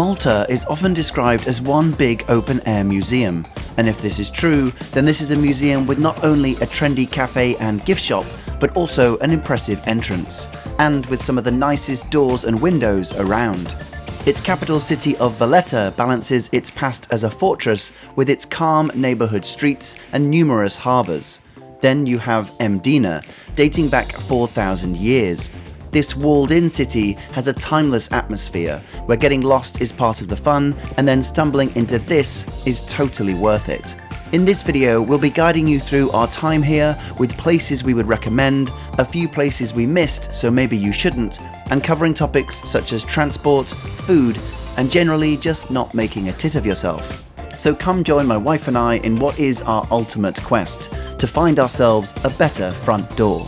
Malta is often described as one big open air museum, and if this is true, then this is a museum with not only a trendy cafe and gift shop, but also an impressive entrance, and with some of the nicest doors and windows around. Its capital city of Valletta balances its past as a fortress with its calm neighbourhood streets and numerous harbours. Then you have Mdina, dating back 4,000 years, this walled in city has a timeless atmosphere where getting lost is part of the fun and then stumbling into this is totally worth it. In this video, we'll be guiding you through our time here with places we would recommend, a few places we missed so maybe you shouldn't, and covering topics such as transport, food, and generally just not making a tit of yourself. So come join my wife and I in what is our ultimate quest, to find ourselves a better front door.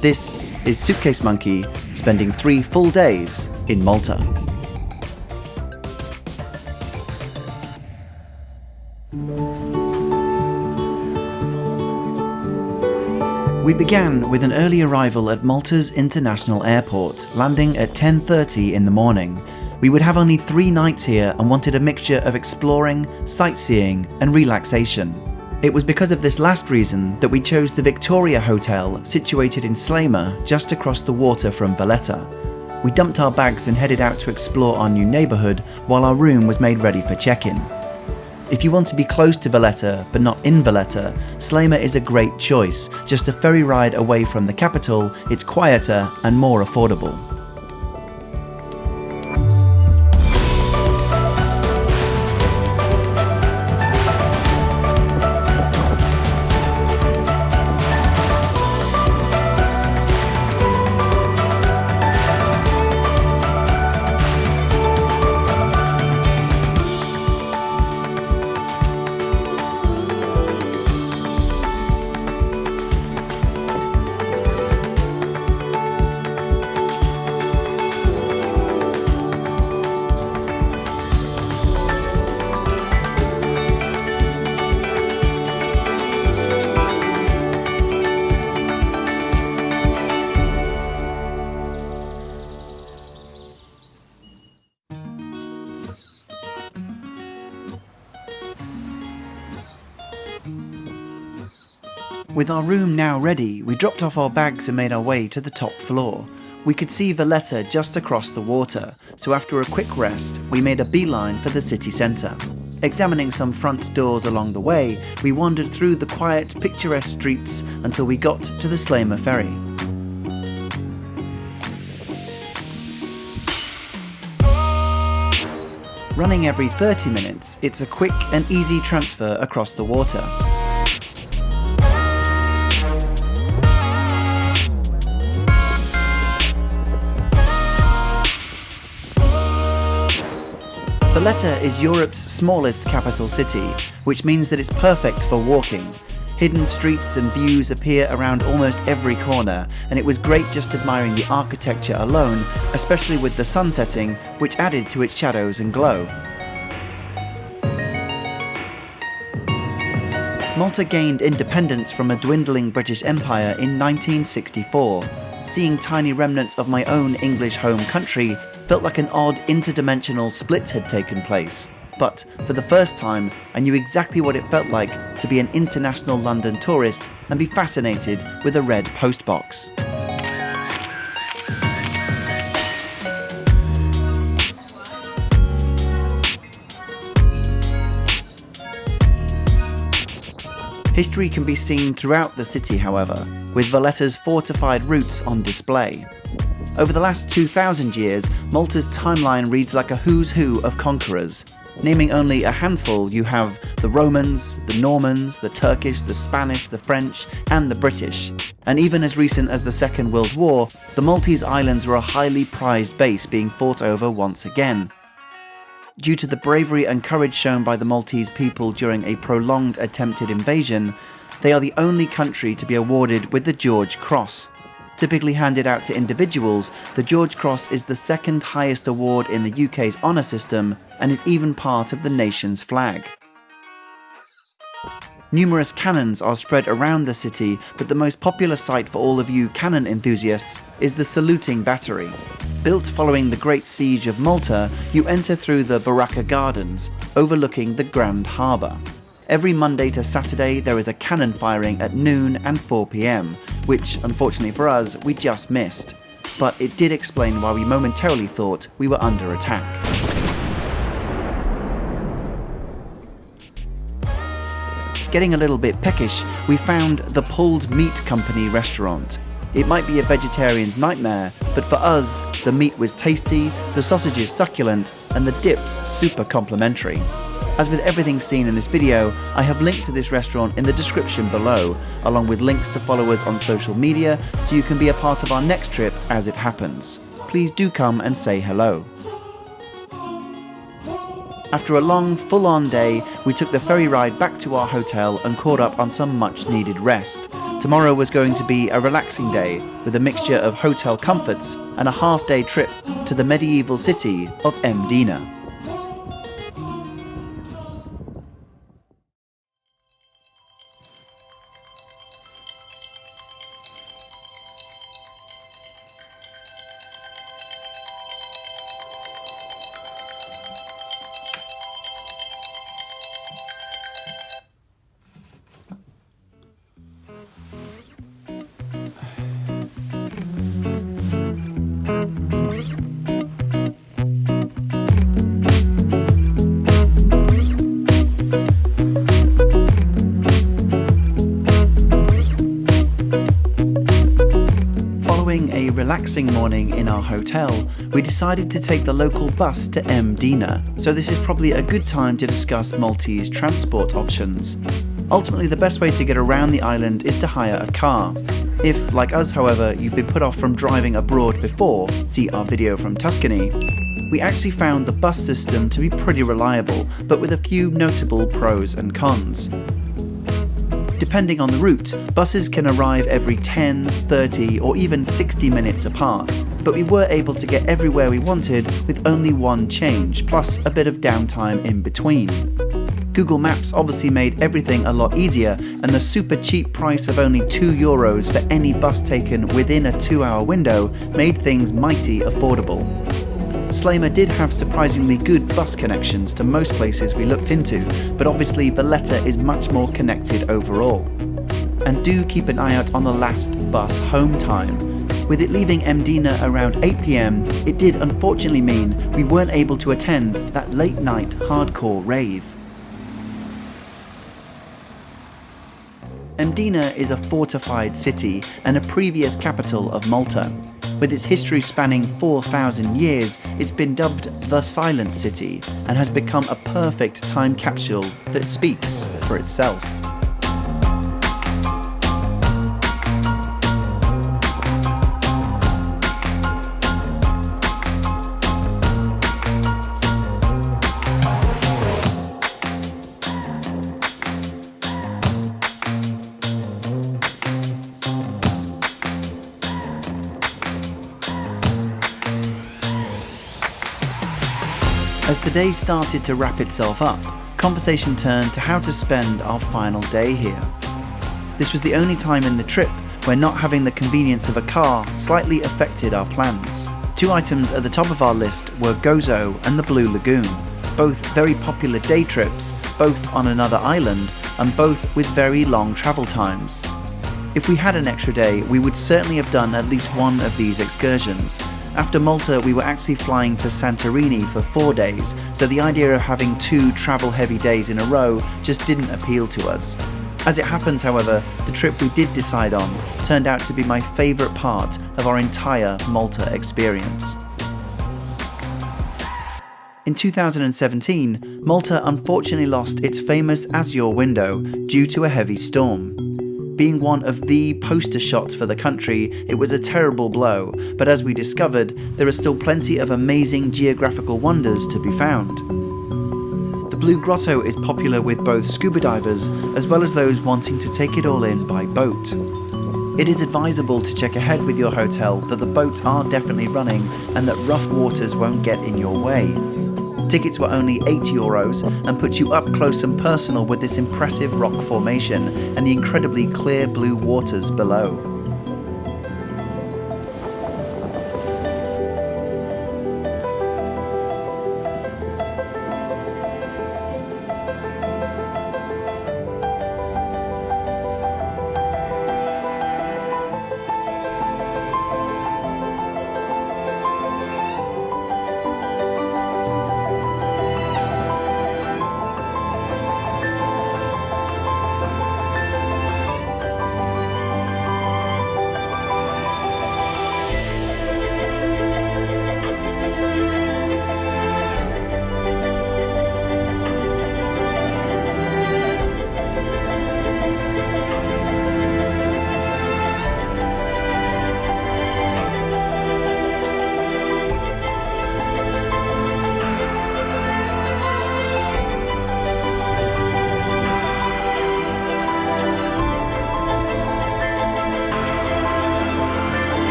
This is Suitcase Monkey spending three full days in Malta. We began with an early arrival at Malta's International Airport, landing at 10.30 in the morning. We would have only three nights here and wanted a mixture of exploring, sightseeing and relaxation. It was because of this last reason that we chose the Victoria Hotel situated in Sliema just across the water from Valletta. We dumped our bags and headed out to explore our new neighbourhood while our room was made ready for check-in. If you want to be close to Valletta but not in Valletta, Sliema is a great choice. Just a ferry ride away from the capital, it's quieter and more affordable. With our room now ready, we dropped off our bags and made our way to the top floor. We could see Valletta just across the water, so after a quick rest, we made a beeline for the city centre. Examining some front doors along the way, we wandered through the quiet, picturesque streets until we got to the Sliema ferry. Running every 30 minutes, it's a quick and easy transfer across the water. Valletta is Europe's smallest capital city, which means that it's perfect for walking. Hidden streets and views appear around almost every corner, and it was great just admiring the architecture alone, especially with the sun setting, which added to its shadows and glow. Malta gained independence from a dwindling British Empire in 1964. Seeing tiny remnants of my own English home country felt like an odd interdimensional split had taken place. But for the first time, I knew exactly what it felt like to be an international London tourist and be fascinated with a red postbox. History can be seen throughout the city, however, with Valletta's fortified roots on display. Over the last 2,000 years, Malta's timeline reads like a who's who of conquerors. Naming only a handful, you have the Romans, the Normans, the Turkish, the Spanish, the French, and the British. And even as recent as the Second World War, the Maltese Islands were a highly prized base being fought over once again. Due to the bravery and courage shown by the Maltese people during a prolonged attempted invasion, they are the only country to be awarded with the George Cross, Typically handed out to individuals, the George Cross is the second highest award in the UK's honour system and is even part of the nation's flag. Numerous cannons are spread around the city, but the most popular sight for all of you cannon enthusiasts is the saluting battery. Built following the Great Siege of Malta, you enter through the Barrakka Gardens, overlooking the Grand Harbour. Every Monday to Saturday, there is a cannon firing at noon and 4 pm, which, unfortunately for us, we just missed. But it did explain why we momentarily thought we were under attack. Getting a little bit peckish, we found the Pulled Meat Company restaurant. It might be a vegetarian's nightmare, but for us, the meat was tasty, the sausages succulent, and the dips super complimentary. As with everything seen in this video, I have linked to this restaurant in the description below, along with links to follow us on social media so you can be a part of our next trip as it happens. Please do come and say hello. After a long, full on day, we took the ferry ride back to our hotel and caught up on some much needed rest. Tomorrow was going to be a relaxing day with a mixture of hotel comforts and a half day trip to the medieval city of Mdina. Relaxing morning in our hotel, we decided to take the local bus to Mdina, so this is probably a good time to discuss Maltese transport options. Ultimately, the best way to get around the island is to hire a car. If, like us however, you've been put off from driving abroad before, see our video from Tuscany, we actually found the bus system to be pretty reliable, but with a few notable pros and cons. Depending on the route, buses can arrive every 10, 30 or even 60 minutes apart, but we were able to get everywhere we wanted with only one change, plus a bit of downtime in between. Google Maps obviously made everything a lot easier, and the super cheap price of only 2 euros for any bus taken within a 2 hour window made things mighty affordable. Sliema did have surprisingly good bus connections to most places we looked into, but obviously Valletta is much more connected overall. And do keep an eye out on the last bus home time. With it leaving Mdina around 8pm, it did unfortunately mean we weren't able to attend that late night hardcore rave. Mdina is a fortified city and a previous capital of Malta. With its history spanning 4,000 years, it's been dubbed the Silent City and has become a perfect time capsule that speaks for itself. As the day started to wrap itself up, conversation turned to how to spend our final day here. This was the only time in the trip where not having the convenience of a car slightly affected our plans. Two items at the top of our list were Gozo and the Blue Lagoon, both very popular day trips, both on another island, and both with very long travel times. If we had an extra day, we would certainly have done at least one of these excursions, after Malta, we were actually flying to Santorini for four days, so the idea of having two travel heavy days in a row just didn't appeal to us. As it happens, however, the trip we did decide on turned out to be my favourite part of our entire Malta experience. In 2017, Malta unfortunately lost its famous Azure window due to a heavy storm. Being one of the poster shots for the country, it was a terrible blow, but as we discovered, there are still plenty of amazing geographical wonders to be found. The Blue Grotto is popular with both scuba divers as well as those wanting to take it all in by boat. It is advisable to check ahead with your hotel that the boats are definitely running and that rough waters won't get in your way. Tickets were only 8 euros and put you up close and personal with this impressive rock formation and the incredibly clear blue waters below.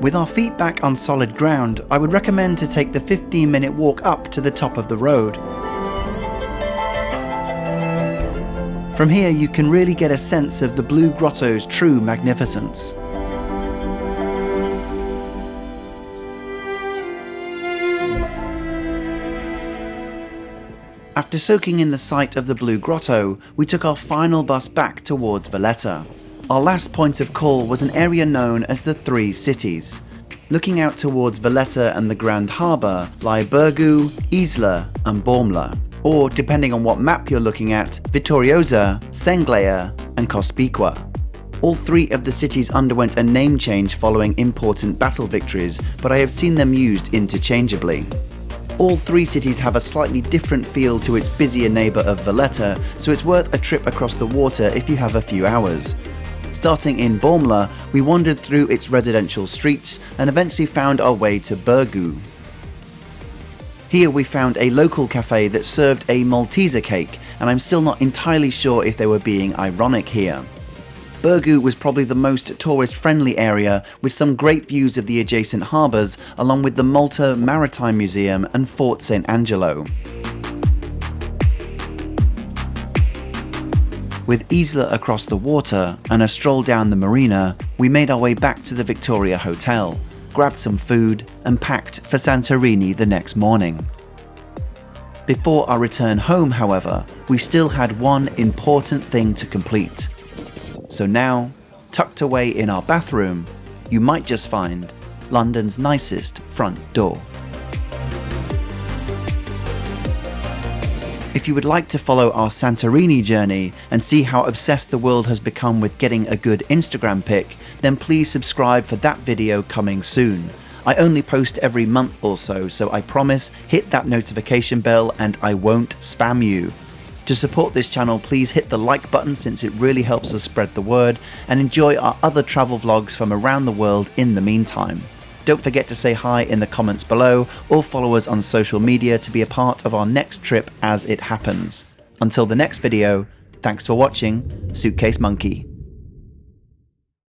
With our feet back on solid ground, I would recommend to take the 15 minute walk up to the top of the road. From here you can really get a sense of the Blue Grotto's true magnificence. After soaking in the sight of the Blue Grotto, we took our final bus back towards Valletta. Our last point of call was an area known as the Three Cities. Looking out towards Valletta and the Grand Harbour lie Birgu, Isla and Bormla, or depending on what map you're looking at, Vittoriosa, Senglea and Cospicua. All three of the cities underwent a name change following important battle victories, but I have seen them used interchangeably. All three cities have a slightly different feel to its busier neighbour of Valletta, so it's worth a trip across the water if you have a few hours. Starting in Bormla, we wandered through its residential streets and eventually found our way to Birgu. Here we found a local cafe that served a Malteser cake, and I'm still not entirely sure if they were being ironic here. Birgu was probably the most tourist friendly area with some great views of the adjacent harbours along with the Malta Maritime Museum and Fort St Angelo. With Isla across the water and a stroll down the marina, we made our way back to the Victoria Hotel, grabbed some food and packed for Santorini the next morning. Before our return home, however, we still had one important thing to complete. So now, tucked away in our bathroom, you might just find London's nicest front door. If you would like to follow our Santorini journey and see how obsessed the world has become with getting a good Instagram pic, then please subscribe for that video coming soon. I only post every month or so, so I promise hit that notification bell and I won't spam you. To support this channel, please hit the like button since it really helps us spread the word, and enjoy our other travel vlogs from around the world in the meantime. Don't forget to say hi in the comments below or follow us on social media to be a part of our next trip as it happens. Until the next video, thanks for watching, Suitcase Monkey.